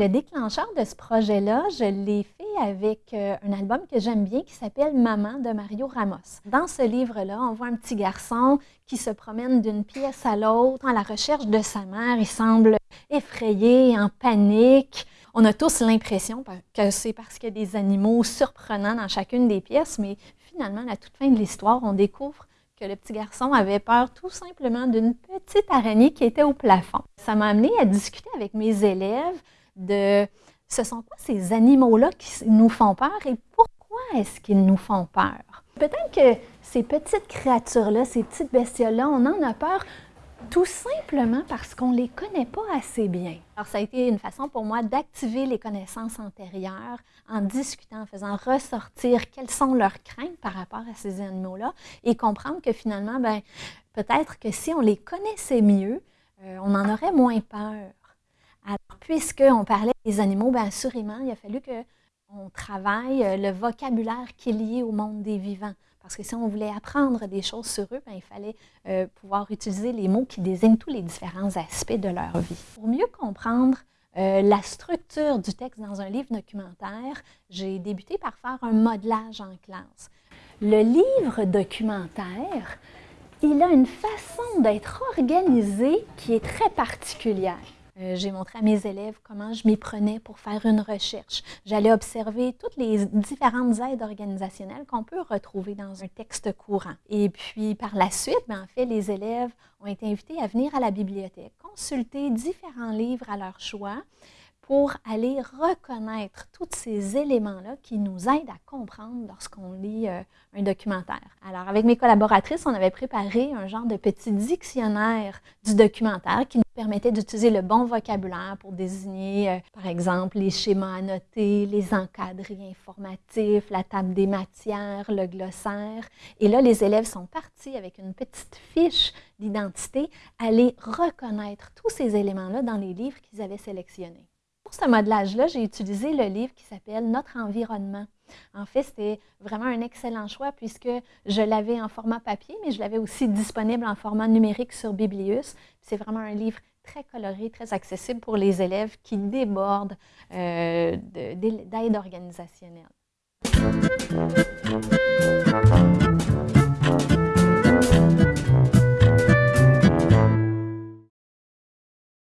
Le déclencheur de ce projet-là, je l'ai fait avec euh, un album que j'aime bien qui s'appelle Maman de Mario Ramos. Dans ce livre-là, on voit un petit garçon qui se promène d'une pièce à l'autre à la recherche de sa mère. Il semble effrayé, en panique. On a tous l'impression que c'est parce qu'il y a des animaux surprenants dans chacune des pièces, mais finalement, à la toute fin de l'histoire, on découvre que le petit garçon avait peur tout simplement d'une petite araignée qui était au plafond. Ça m'a amené à discuter avec mes élèves de ce sont quoi ces animaux-là qui nous font peur et pourquoi est-ce qu'ils nous font peur? Peut-être que ces petites créatures-là, ces petites bestioles-là, on en a peur tout simplement parce qu'on ne les connaît pas assez bien. Alors, ça a été une façon pour moi d'activer les connaissances antérieures en discutant, en faisant ressortir quelles sont leurs craintes par rapport à ces animaux-là et comprendre que finalement, ben, peut-être que si on les connaissait mieux, euh, on en aurait moins peur. Alors, puisqu'on parlait des animaux, bien assurément, il a fallu qu'on travaille euh, le vocabulaire qui est lié au monde des vivants. Parce que si on voulait apprendre des choses sur eux, bien, il fallait euh, pouvoir utiliser les mots qui désignent tous les différents aspects de leur vie. Pour mieux comprendre euh, la structure du texte dans un livre documentaire, j'ai débuté par faire un modelage en classe. Le livre documentaire, il a une façon d'être organisé qui est très particulière. Euh, j'ai montré à mes élèves comment je m'y prenais pour faire une recherche. J'allais observer toutes les différentes aides organisationnelles qu'on peut retrouver dans un texte courant. Et puis, par la suite, ben, en fait, les élèves ont été invités à venir à la bibliothèque, consulter différents livres à leur choix pour aller reconnaître tous ces éléments-là qui nous aident à comprendre lorsqu'on lit euh, un documentaire. Alors, avec mes collaboratrices, on avait préparé un genre de petit dictionnaire du documentaire qui nous permettait d'utiliser le bon vocabulaire pour désigner, euh, par exemple, les schémas annotés, les encadrés informatifs, la table des matières, le glossaire. Et là, les élèves sont partis avec une petite fiche d'identité, aller reconnaître tous ces éléments-là dans les livres qu'ils avaient sélectionnés. Pour ce modelage-là, j'ai utilisé le livre qui s'appelle Notre environnement. En fait, c'était vraiment un excellent choix puisque je l'avais en format papier, mais je l'avais aussi disponible en format numérique sur Biblius. C'est vraiment un livre très coloré, très accessible pour les élèves qui débordent euh, d'aide organisationnelle.